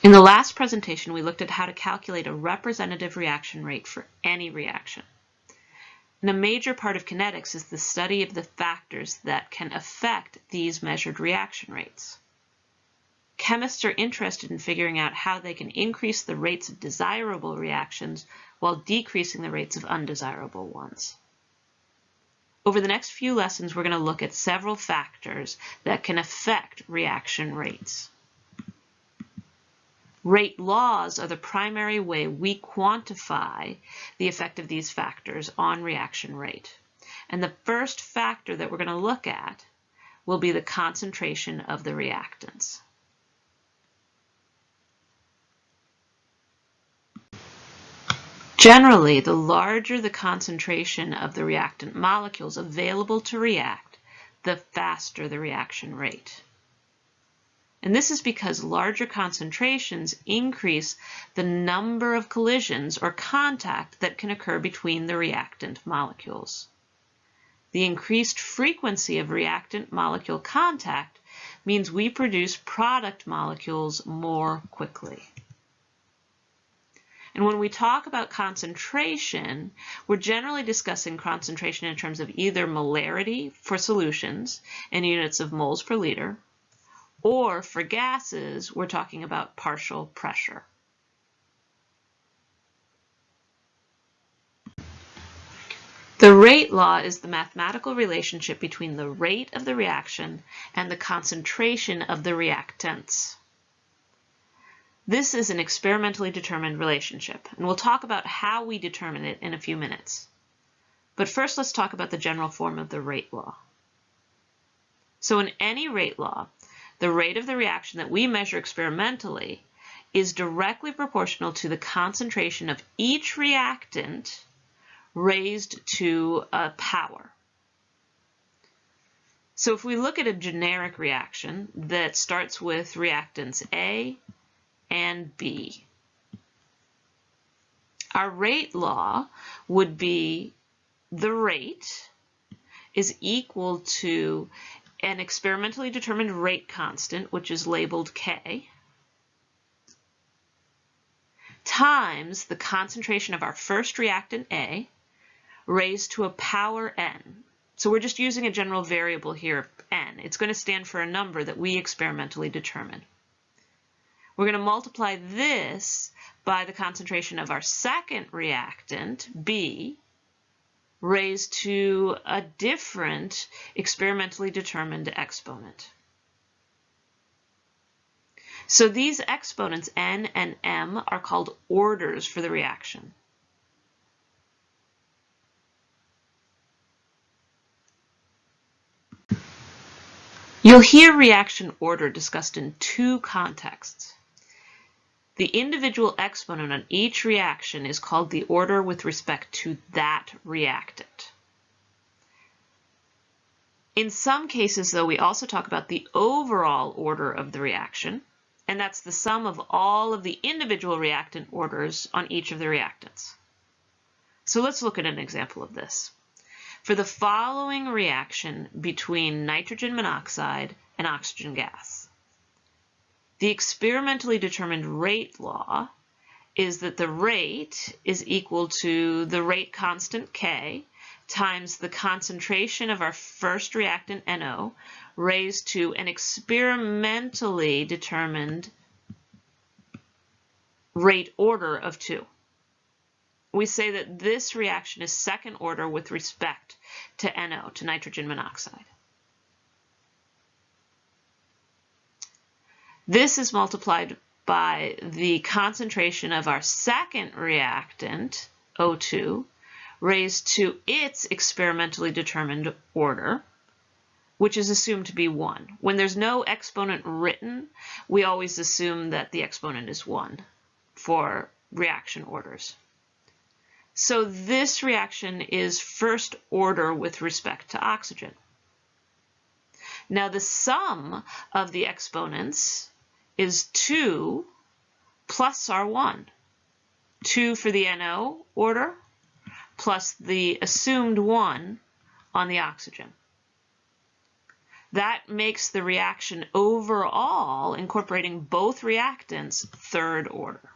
In the last presentation, we looked at how to calculate a representative reaction rate for any reaction. And a major part of kinetics is the study of the factors that can affect these measured reaction rates. Chemists are interested in figuring out how they can increase the rates of desirable reactions while decreasing the rates of undesirable ones. Over the next few lessons, we're going to look at several factors that can affect reaction rates. Rate laws are the primary way we quantify the effect of these factors on reaction rate. And the first factor that we're going to look at will be the concentration of the reactants. Generally, the larger the concentration of the reactant molecules available to react, the faster the reaction rate. And this is because larger concentrations increase the number of collisions or contact that can occur between the reactant molecules. The increased frequency of reactant molecule contact means we produce product molecules more quickly. And when we talk about concentration, we're generally discussing concentration in terms of either molarity for solutions in units of moles per liter, or for gases, we're talking about partial pressure. The rate law is the mathematical relationship between the rate of the reaction and the concentration of the reactants. This is an experimentally determined relationship, and we'll talk about how we determine it in a few minutes. But first, let's talk about the general form of the rate law. So in any rate law, the rate of the reaction that we measure experimentally is directly proportional to the concentration of each reactant raised to a power. So if we look at a generic reaction that starts with reactants A and B, our rate law would be the rate is equal to an experimentally determined rate constant, which is labeled K, times the concentration of our first reactant A raised to a power n. So we're just using a general variable here, n. It's going to stand for a number that we experimentally determine. We're going to multiply this by the concentration of our second reactant, B, raised to a different experimentally determined exponent. So these exponents n and m are called orders for the reaction. You'll hear reaction order discussed in two contexts. The individual exponent on each reaction is called the order with respect to that reactant. In some cases, though, we also talk about the overall order of the reaction, and that's the sum of all of the individual reactant orders on each of the reactants. So let's look at an example of this. For the following reaction between nitrogen monoxide and oxygen gas, the experimentally determined rate law is that the rate is equal to the rate constant K times the concentration of our first reactant NO raised to an experimentally determined rate order of 2. We say that this reaction is second order with respect to NO, to nitrogen monoxide. This is multiplied by the concentration of our second reactant, O2, raised to its experimentally determined order, which is assumed to be 1. When there's no exponent written, we always assume that the exponent is 1 for reaction orders. So this reaction is first order with respect to oxygen. Now the sum of the exponents is 2 plus R1. 2 for the NO order plus the assumed 1 on the oxygen. That makes the reaction overall, incorporating both reactants, third order.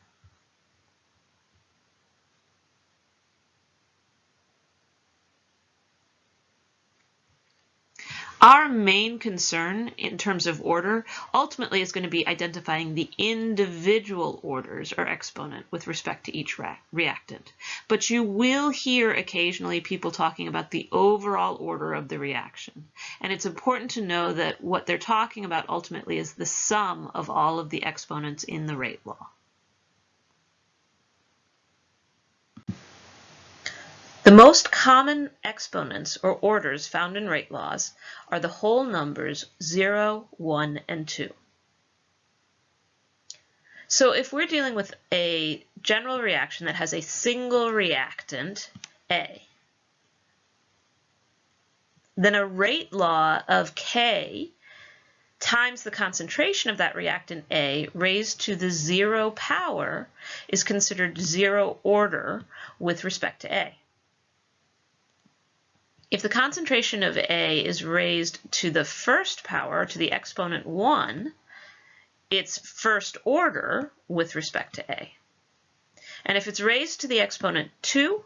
Our main concern in terms of order ultimately is going to be identifying the individual orders or exponent with respect to each reactant. But you will hear occasionally people talking about the overall order of the reaction. And it's important to know that what they're talking about ultimately is the sum of all of the exponents in the rate law. The most common exponents or orders found in rate laws are the whole numbers 0, 1, and 2. So if we're dealing with a general reaction that has a single reactant, A, then a rate law of K times the concentration of that reactant A raised to the zero power is considered zero order with respect to A. If the concentration of A is raised to the first power, to the exponent 1, it's first order with respect to A. And if it's raised to the exponent 2,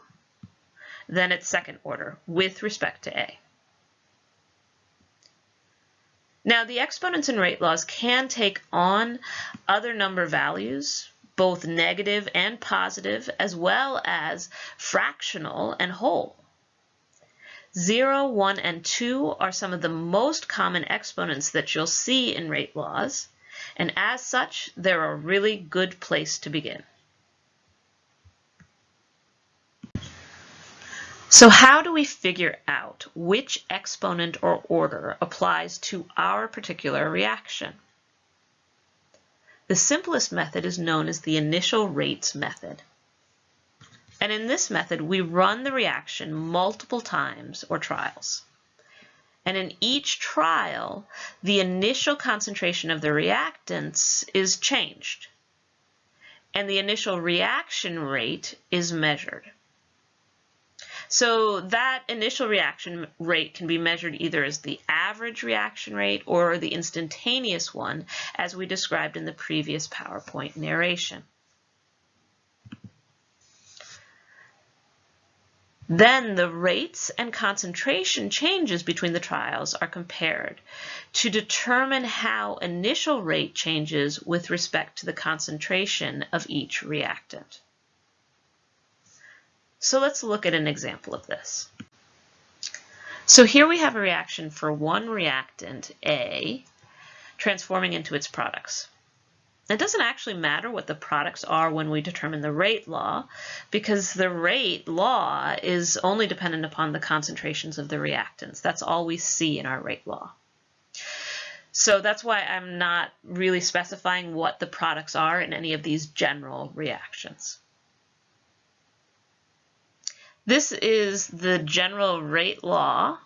then it's second order with respect to A. Now, the exponents in rate laws can take on other number values, both negative and positive, as well as fractional and whole. 0, 1, and 2 are some of the most common exponents that you'll see in rate laws, and as such, they're a really good place to begin. So how do we figure out which exponent or order applies to our particular reaction? The simplest method is known as the initial rates method. And in this method, we run the reaction multiple times or trials. And in each trial, the initial concentration of the reactants is changed. And the initial reaction rate is measured. So that initial reaction rate can be measured either as the average reaction rate or the instantaneous one, as we described in the previous PowerPoint narration. Then the rates and concentration changes between the trials are compared to determine how initial rate changes with respect to the concentration of each reactant. So let's look at an example of this. So here we have a reaction for one reactant, A, transforming into its products. It doesn't actually matter what the products are when we determine the rate law because the rate law is only dependent upon the concentrations of the reactants. That's all we see in our rate law. So that's why I'm not really specifying what the products are in any of these general reactions. This is the general rate law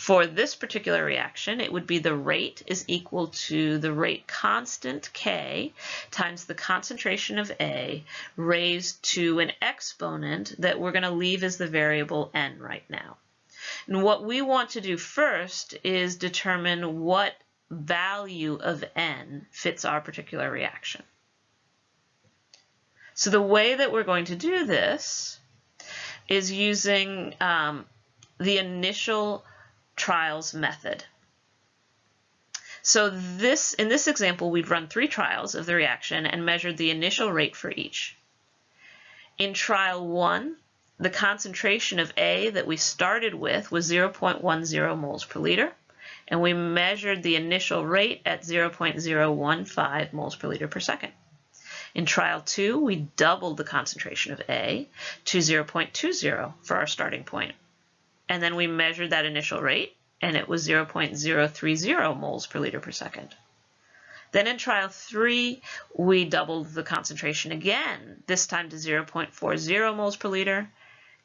for this particular reaction, it would be the rate is equal to the rate constant K times the concentration of A raised to an exponent that we're going to leave as the variable n right now. And what we want to do first is determine what value of n fits our particular reaction. So the way that we're going to do this is using um, the initial trials method. So this, in this example, we've run three trials of the reaction and measured the initial rate for each. In trial one, the concentration of A that we started with was 0.10 moles per liter, and we measured the initial rate at 0.015 moles per liter per second. In trial two, we doubled the concentration of A to 0.20 for our starting point and then we measured that initial rate, and it was 0.030 moles per liter per second. Then in trial three, we doubled the concentration again, this time to 0.40 moles per liter,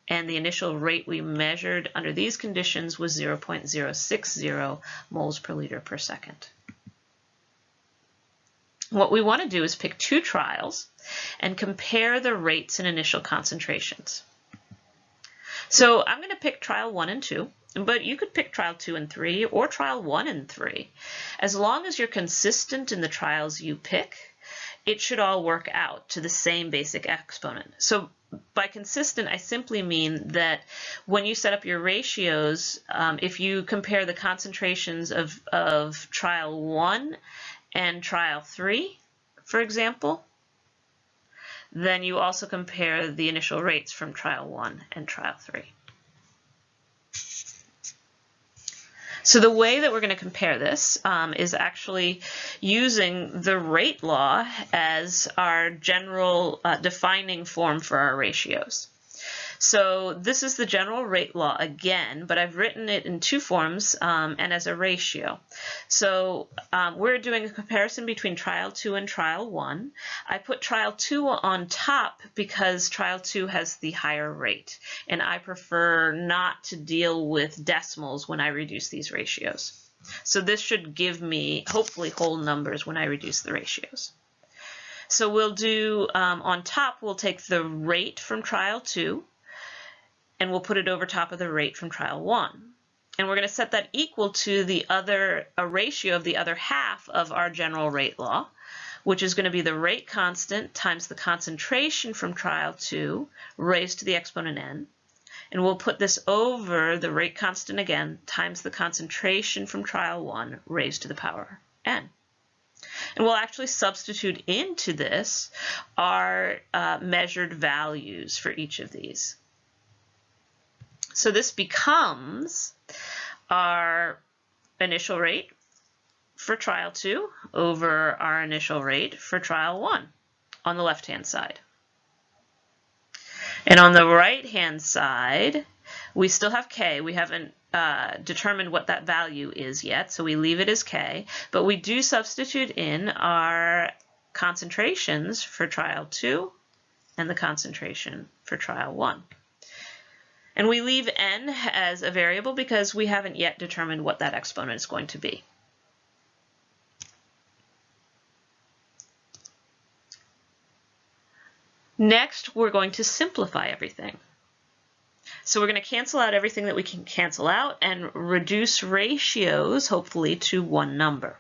and the initial rate we measured under these conditions was 0.060 moles per liter per second. What we want to do is pick two trials and compare the rates and initial concentrations. So I'm going to pick trial one and two, but you could pick trial 2 and 3 or trial 1 and 3. As long as you're consistent in the trials you pick, it should all work out to the same basic exponent. So by consistent, I simply mean that when you set up your ratios, um, if you compare the concentrations of, of trial 1 and trial 3, for example, then you also compare the initial rates from trial 1 and trial 3. So the way that we're going to compare this um, is actually using the rate law as our general uh, defining form for our ratios. So this is the general rate law again, but I've written it in two forms um, and as a ratio. So um, we're doing a comparison between trial 2 and trial 1. I put trial 2 on top because trial 2 has the higher rate, and I prefer not to deal with decimals when I reduce these ratios. So this should give me hopefully whole numbers when I reduce the ratios. So we'll do, um, on top, we'll take the rate from trial 2, and we'll put it over top of the rate from trial one. And we're going to set that equal to the other, a ratio of the other half of our general rate law, which is going to be the rate constant times the concentration from trial two raised to the exponent n. And we'll put this over the rate constant again times the concentration from trial one raised to the power n. And we'll actually substitute into this our uh, measured values for each of these. So this becomes our initial rate for trial 2 over our initial rate for trial 1 on the left-hand side. And on the right-hand side, we still have k. We haven't uh, determined what that value is yet, so we leave it as k. But we do substitute in our concentrations for trial 2 and the concentration for trial 1. And we leave n as a variable because we haven't yet determined what that exponent is going to be. Next, we're going to simplify everything. So we're going to cancel out everything that we can cancel out and reduce ratios, hopefully, to one number.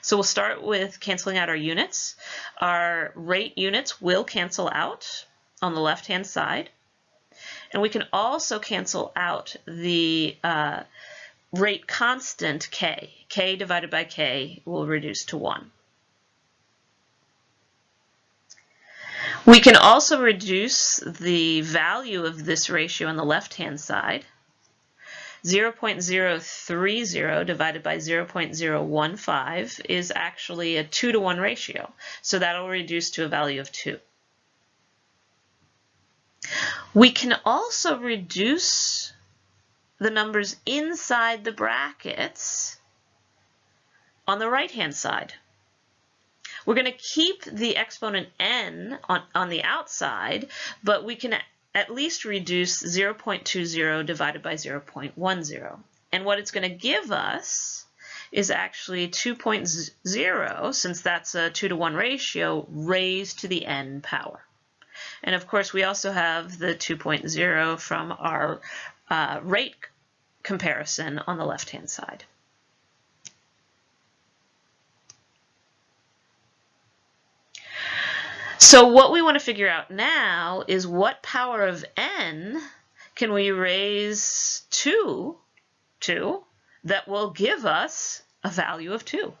So we'll start with canceling out our units. Our rate units will cancel out on the left-hand side. And we can also cancel out the uh, rate constant k. k divided by k will reduce to 1. We can also reduce the value of this ratio on the left-hand side. 0.030 divided by 0.015 is actually a 2 to 1 ratio, so that'll reduce to a value of 2. We can also reduce the numbers inside the brackets on the right-hand side. We're going to keep the exponent n on, on the outside, but we can at least reduce 0.20 divided by 0.10. And what it's going to give us is actually 2.0, since that's a 2 to 1 ratio, raised to the n power. And of course, we also have the 2.0 from our uh, rate comparison on the left-hand side. So what we want to figure out now is what power of n can we raise to, to that will give us a value of 2.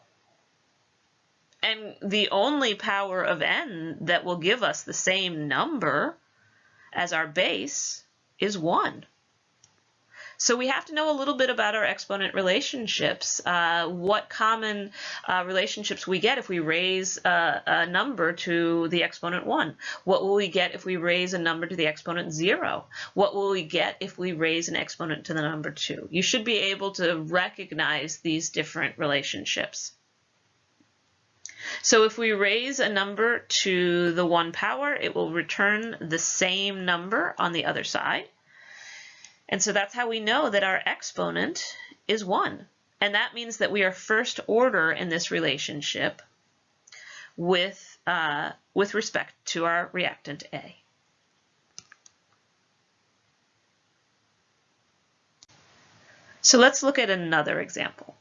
And the only power of n that will give us the same number as our base is 1. So we have to know a little bit about our exponent relationships, uh, what common uh, relationships we get if we raise a, a, number to the exponent 1. What will we get if we raise a number to the exponent 0? What will we get if we raise an exponent to the number 2? You should be able to recognize these different relationships. So if we raise a number to the 1 power, it will return the same number on the other side. And so that's how we know that our exponent is 1. And that means that we are first order in this relationship with, uh, with respect to our reactant A. So let's look at another example.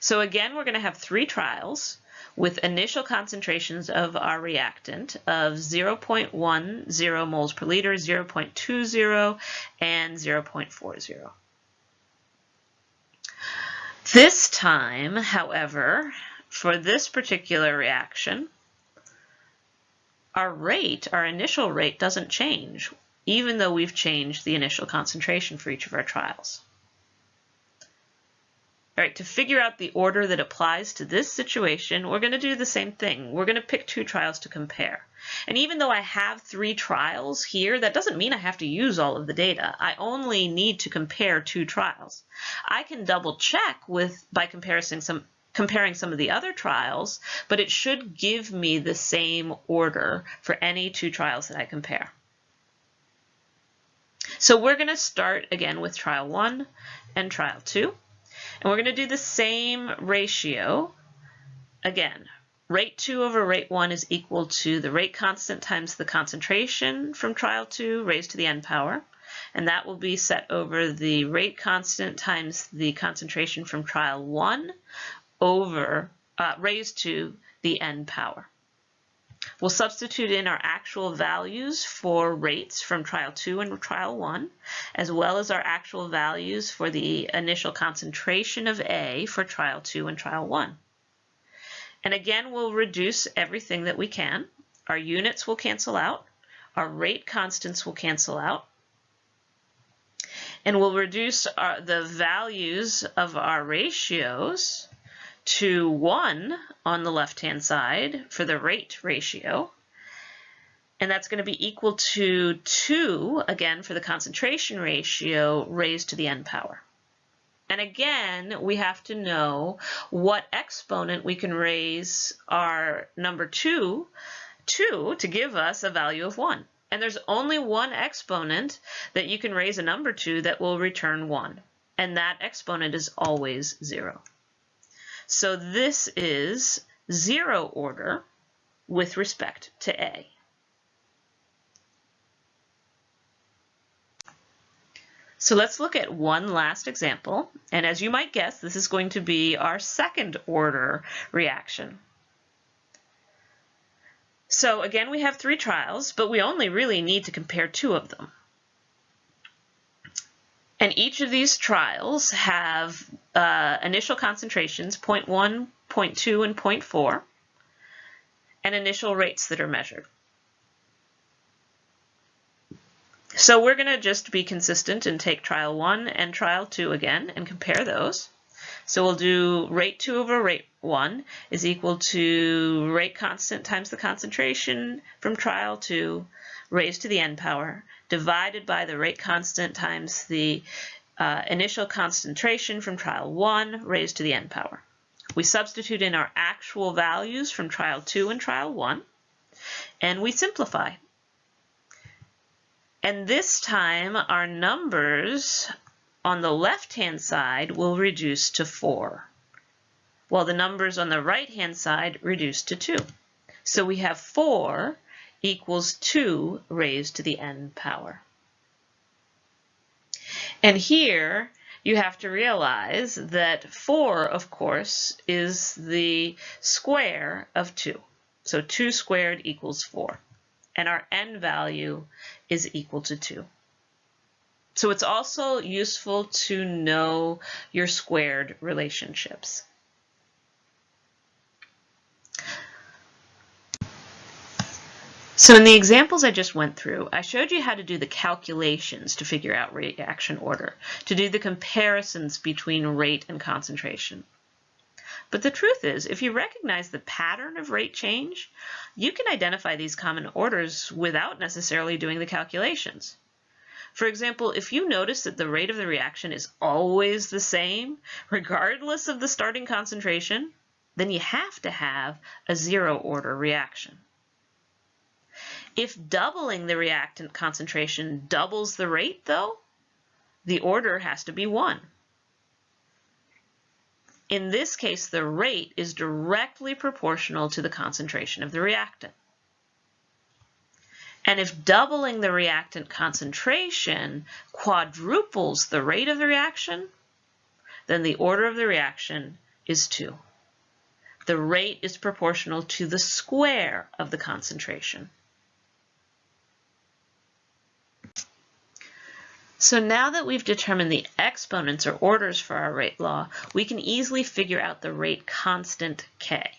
So again, we're going to have three trials with initial concentrations of our reactant of 0.10 moles per liter, 0.20, and 0.40. This time, however, for this particular reaction, our rate, our initial rate doesn't change, even though we've changed the initial concentration for each of our trials. All right, to figure out the order that applies to this situation, we're going to do the same thing. We're going to pick two trials to compare. And even though I have three trials here, that doesn't mean I have to use all of the data. I only need to compare two trials. I can double check with by comparison some comparing some of the other trials, but it should give me the same order for any two trials that I compare. So we're going to start again with trial one and trial two. And we're going to do the same ratio. Again, rate 2 over rate 1 is equal to the rate constant times the concentration from trial 2 raised to the n power. And that will be set over the rate constant times the concentration from trial 1 over uh, raised to the n power. We'll substitute in our actual values for rates from trial 2 and trial 1, as well as our actual values for the initial concentration of A for trial 2 and trial 1. And again, we'll reduce everything that we can. Our units will cancel out. Our rate constants will cancel out. And we'll reduce our, the values of our ratios to 1 on the left-hand side for the rate ratio. And that's going to be equal to 2, again, for the concentration ratio raised to the n power. And again, we have to know what exponent we can raise our number 2 to to give us a value of 1. And there's only one exponent that you can raise a number to that will return 1. And that exponent is always 0. So this is zero order with respect to A. So let's look at one last example. And as you might guess, this is going to be our second order reaction. So again, we have three trials, but we only really need to compare two of them. And each of these trials have uh, initial concentrations, 0.1, 0.2, and 0.4, and initial rates that are measured. So we're going to just be consistent and take trial 1 and trial 2 again and compare those. So we'll do rate 2 over rate 1 is equal to rate constant times the concentration from trial 2 raised to the n power divided by the rate constant times the uh, initial concentration from trial 1 raised to the n power. We substitute in our actual values from trial 2 and trial 1, and we simplify. And this time our numbers on the left-hand side will reduce to 4, while the numbers on the right-hand side reduce to 2. So we have 4 equals 2 raised to the n power. And here you have to realize that 4, of course, is the square of 2. So 2 squared equals 4. And our n value is equal to 2. So it's also useful to know your squared relationships. So in the examples I just went through, I showed you how to do the calculations to figure out reaction order, to do the comparisons between rate and concentration. But the truth is, if you recognize the pattern of rate change, you can identify these common orders without necessarily doing the calculations. For example, if you notice that the rate of the reaction is always the same, regardless of the starting concentration, then you have to have a zero order reaction. If doubling the reactant concentration doubles the rate, though, the order has to be 1. In this case, the rate is directly proportional to the concentration of the reactant. And if doubling the reactant concentration quadruples the rate of the reaction, then the order of the reaction is 2. The rate is proportional to the square of the concentration. So now that we've determined the exponents or orders for our rate law, we can easily figure out the rate constant K.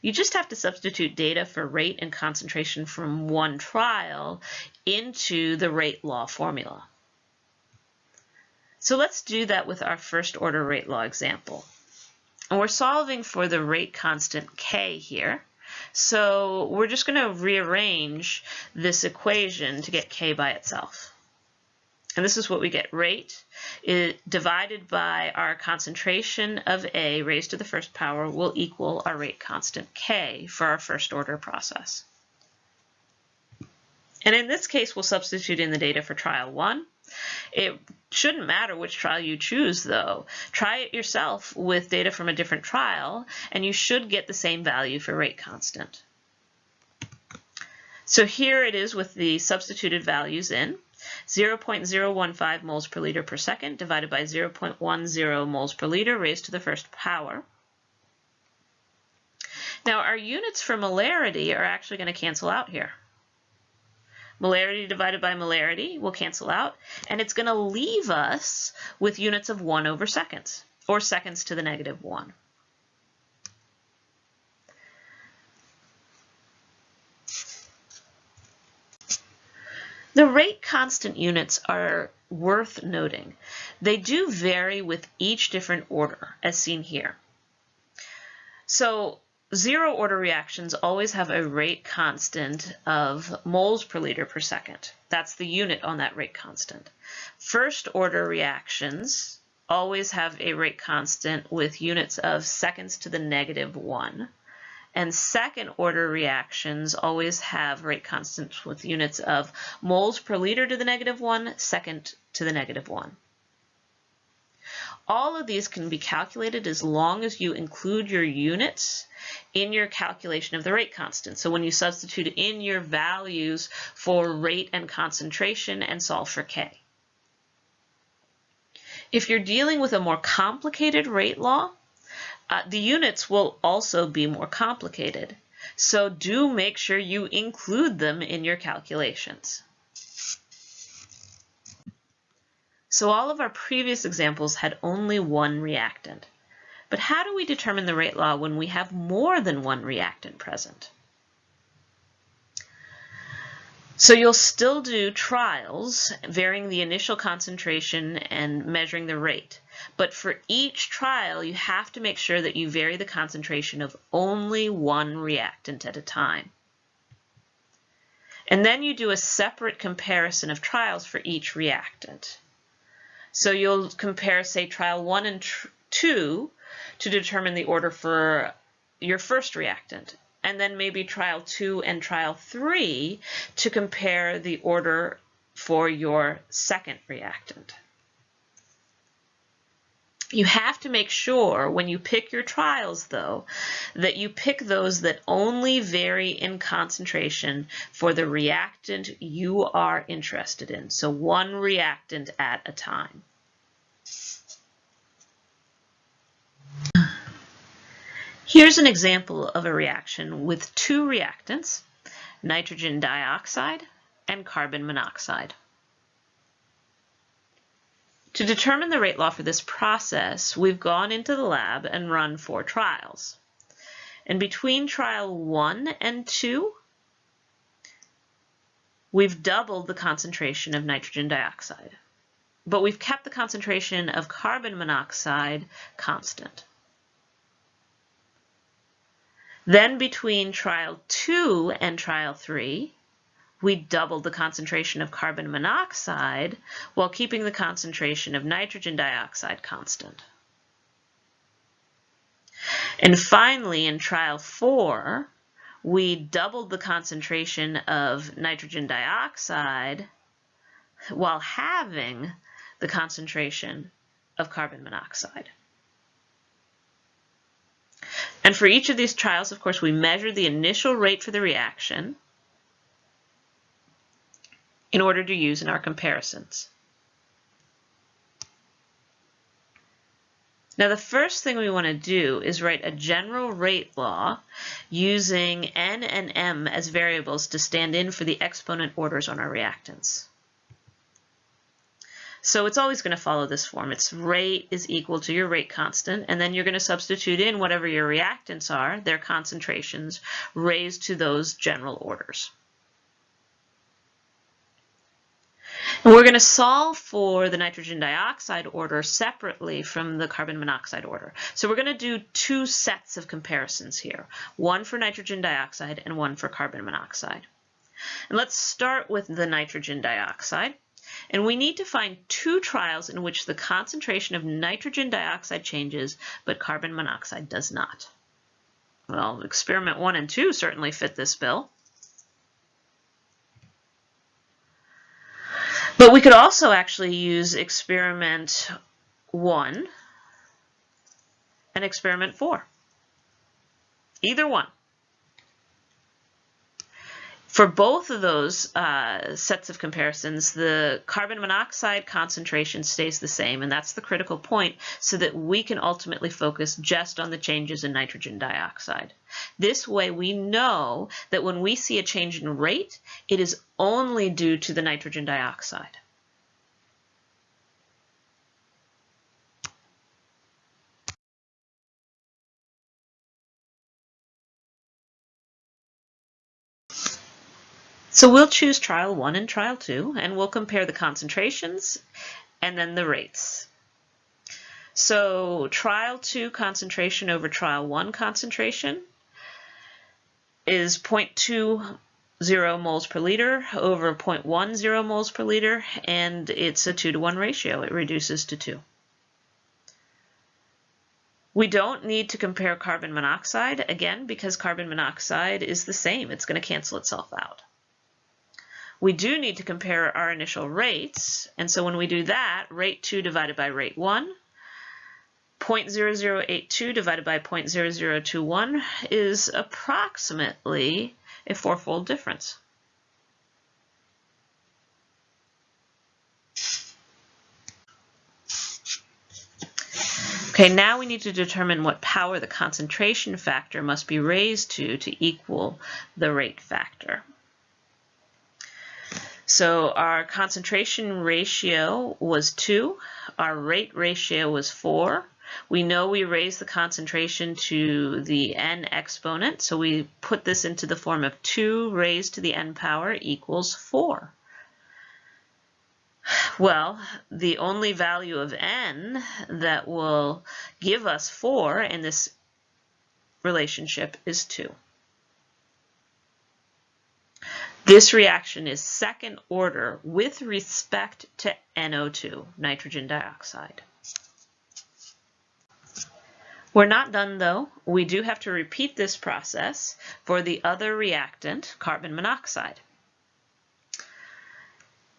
You just have to substitute data for rate and concentration from one trial into the rate law formula. So let's do that with our first order rate law example. And we're solving for the rate constant K here. So we're just going to rearrange this equation to get K by itself. And this is what we get. Rate it, divided by our concentration of A raised to the first power will equal our rate constant K for our first order process. And in this case, we'll substitute in the data for trial one. It shouldn't matter which trial you choose, though. Try it yourself with data from a different trial, and you should get the same value for rate constant. So here it is with the substituted values in. 0.015 moles per liter per second divided by 0.10 moles per liter raised to the first power. Now our units for molarity are actually going to cancel out here. Molarity divided by molarity will cancel out, and it's going to leave us with units of 1 over seconds, or seconds to the negative 1. The rate constant units are worth noting. They do vary with each different order, as seen here. So zero order reactions always have a rate constant of moles per liter per second. That's the unit on that rate constant. First order reactions always have a rate constant with units of seconds to the negative one. And second order reactions always have rate constants with units of moles per liter to the negative one, second to the negative one. All of these can be calculated as long as you include your units in your calculation of the rate constant. So when you substitute in your values for rate and concentration and solve for K. If you're dealing with a more complicated rate law, uh, the units will also be more complicated, so do make sure you include them in your calculations. So all of our previous examples had only one reactant. But how do we determine the rate law when we have more than one reactant present? So you'll still do trials, varying the initial concentration and measuring the rate. But for each trial, you have to make sure that you vary the concentration of only one reactant at a time. And then you do a separate comparison of trials for each reactant. So you'll compare, say, trial 1 and 2 to determine the order for your first reactant and then maybe trial two and trial three to compare the order for your second reactant. You have to make sure when you pick your trials, though, that you pick those that only vary in concentration for the reactant you are interested in. So one reactant at a time. Here's an example of a reaction with two reactants, nitrogen dioxide and carbon monoxide. To determine the rate law for this process, we've gone into the lab and run four trials. And between trial one and two, we've doubled the concentration of nitrogen dioxide, but we've kept the concentration of carbon monoxide constant. Then between trial two and trial three, we doubled the concentration of carbon monoxide while keeping the concentration of nitrogen dioxide constant. And finally, in trial four, we doubled the concentration of nitrogen dioxide while having the concentration of carbon monoxide. And for each of these trials, of course, we measured the initial rate for the reaction in order to use in our comparisons. Now the first thing we want to do is write a general rate law using n and m as variables to stand in for the exponent orders on our reactants. So it's always going to follow this form. Its rate is equal to your rate constant, and then you're going to substitute in whatever your reactants are, their concentrations, raised to those general orders. And we're going to solve for the nitrogen dioxide order separately from the carbon monoxide order. So we're going to do two sets of comparisons here, one for nitrogen dioxide and one for carbon monoxide. And let's start with the nitrogen dioxide. And we need to find two trials in which the concentration of nitrogen dioxide changes, but carbon monoxide does not. Well, experiment one and two certainly fit this bill. But we could also actually use experiment one and experiment four. Either one. For both of those uh, sets of comparisons, the carbon monoxide concentration stays the same, and that's the critical point, so that we can ultimately focus just on the changes in nitrogen dioxide. This way we know that when we see a change in rate, it is only due to the nitrogen dioxide. So we'll choose trial one and trial two, and we'll compare the concentrations and then the rates. So trial two concentration over trial one concentration is 0.20 moles per liter over 0.10 moles per liter, and it's a 2 to 1 ratio. It reduces to 2. We don't need to compare carbon monoxide, again, because carbon monoxide is the same. It's going to cancel itself out. We do need to compare our initial rates, and so when we do that, rate 2 divided by rate 1, 0.0082 divided by 0.0021 is approximately a fourfold difference. Okay, now we need to determine what power the concentration factor must be raised to to equal the rate factor. So our concentration ratio was 2. Our rate ratio was 4. We know we raised the concentration to the n exponent, so we put this into the form of 2 raised to the n power equals 4. Well, the only value of n that will give us 4 in this relationship is 2. This reaction is second order with respect to NO2, nitrogen dioxide. We're not done though. We do have to repeat this process for the other reactant, carbon monoxide.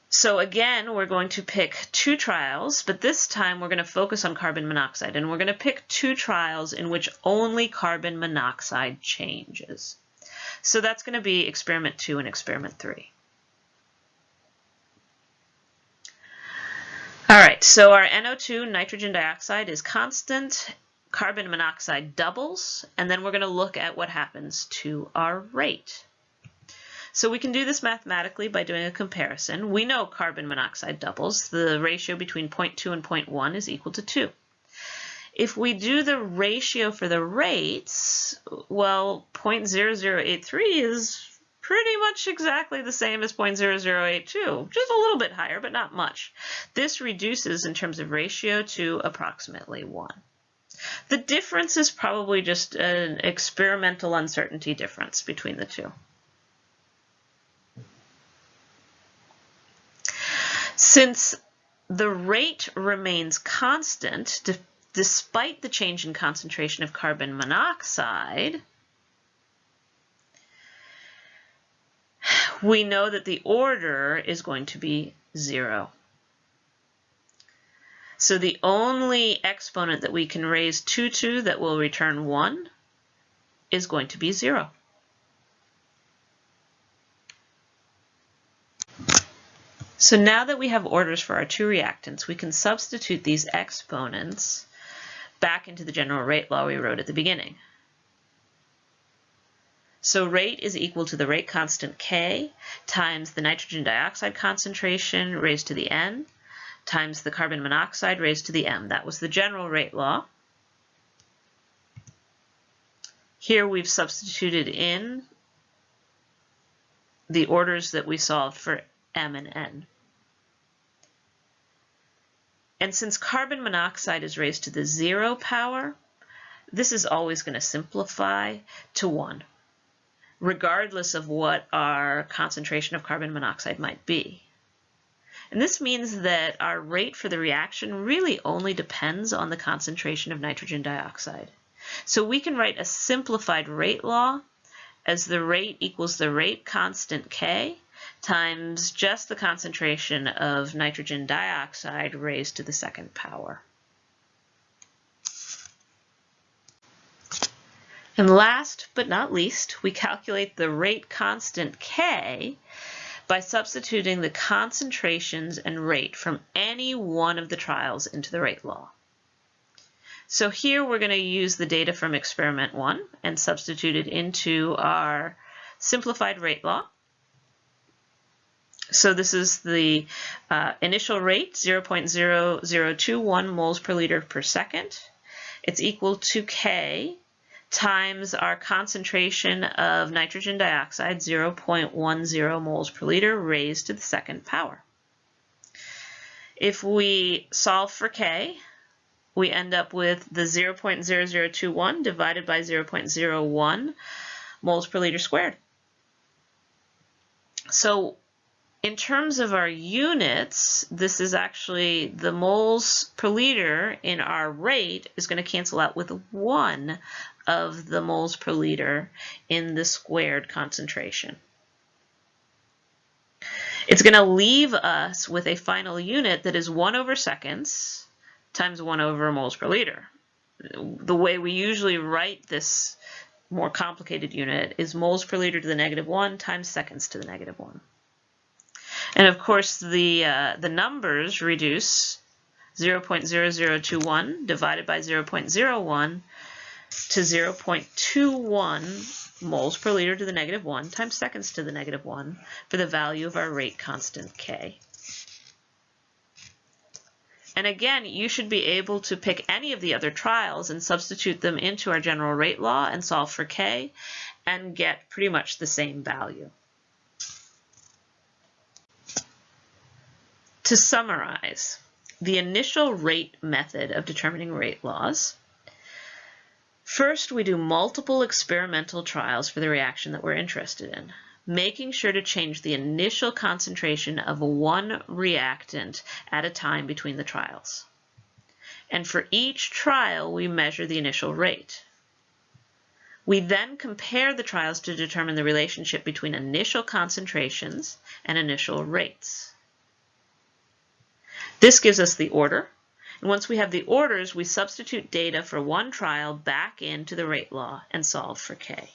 So again, we're going to pick two trials, but this time we're going to focus on carbon monoxide, and we're going to pick two trials in which only carbon monoxide changes. So that's going to be experiment two and experiment three. All right, so our NO2, nitrogen dioxide, is constant. Carbon monoxide doubles, and then we're going to look at what happens to our rate. So we can do this mathematically by doing a comparison. We know carbon monoxide doubles. The ratio between 0.2 and 0.1 is equal to 2. If we do the ratio for the rates, well, 0.0083 is pretty much exactly the same as 0.0082, just a little bit higher, but not much. This reduces in terms of ratio to approximately 1. The difference is probably just an experimental uncertainty difference between the two. Since the rate remains constant, despite the change in concentration of carbon monoxide, we know that the order is going to be zero. So the only exponent that we can raise 2 to that will return 1 is going to be 0. So now that we have orders for our two reactants, we can substitute these exponents back into the general rate law we wrote at the beginning. So rate is equal to the rate constant K times the nitrogen dioxide concentration raised to the N times the carbon monoxide raised to the M. That was the general rate law. Here we've substituted in the orders that we solved for M and N. And since carbon monoxide is raised to the zero power, this is always going to simplify to 1, regardless of what our concentration of carbon monoxide might be. And this means that our rate for the reaction really only depends on the concentration of nitrogen dioxide. So we can write a simplified rate law as the rate equals the rate constant K times just the concentration of nitrogen dioxide raised to the second power. And last but not least, we calculate the rate constant K by substituting the concentrations and rate from any one of the trials into the rate law. So here we're going to use the data from experiment one and substitute it into our simplified rate law. So this is the uh, initial rate, 0.0021 moles per liter per second. It's equal to K times our concentration of nitrogen dioxide, 0.10 moles per liter, raised to the second power. If we solve for K, we end up with the 0.0021 divided by 0.01 moles per liter squared. So in terms of our units, this is actually the moles per liter in our rate is going to cancel out with 1 of the moles per liter in the squared concentration. It's going to leave us with a final unit that is 1 over seconds times 1 over moles per liter. The way we usually write this more complicated unit is moles per liter to the negative 1 times seconds to the negative 1. And of course, the, uh, the numbers reduce 0.0021 divided by 0.01 to 0.21 moles per liter to the negative 1 times seconds to the negative 1 for the value of our rate constant K. And again, you should be able to pick any of the other trials and substitute them into our general rate law and solve for K and get pretty much the same value. To summarize, the initial rate method of determining rate laws. First, we do multiple experimental trials for the reaction that we're interested in making sure to change the initial concentration of one reactant at a time between the trials. And for each trial, we measure the initial rate. We then compare the trials to determine the relationship between initial concentrations and initial rates. This gives us the order. And once we have the orders, we substitute data for one trial back into the rate law and solve for K.